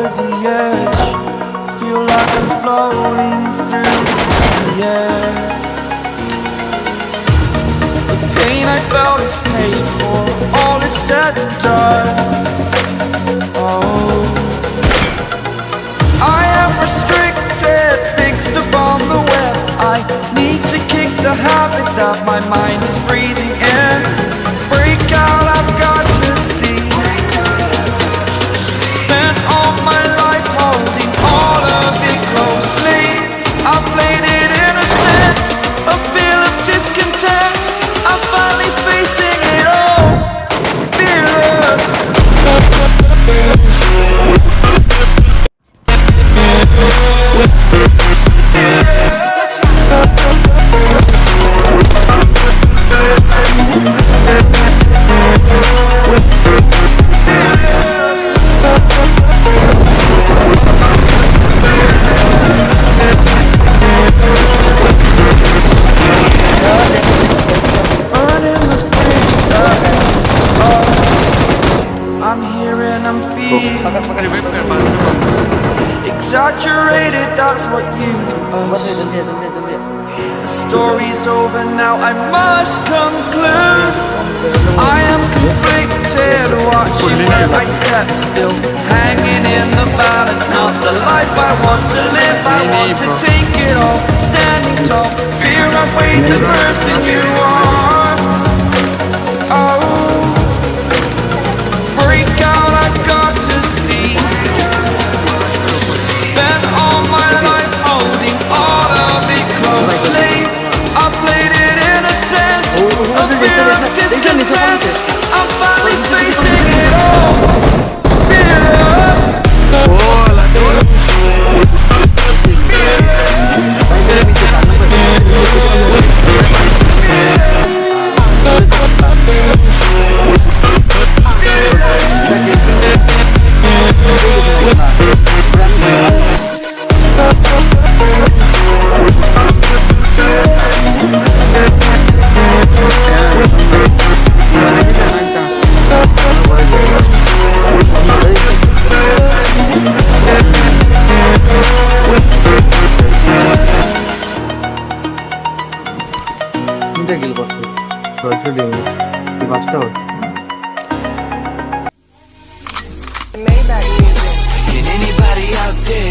Over the edge. Feel like I'm floating through the air. The pain I felt is pain. Exaggerated. That's what you assume. The story's over now, I must conclude I am conflicted, watching where I step Still hanging in the balance Not the life I want to live I want to take it all, standing tall Fear I've weighed the person you are discontent. I'm finally டேக்கில் பார்த்து project damage first out Maybach music. Can anybody out there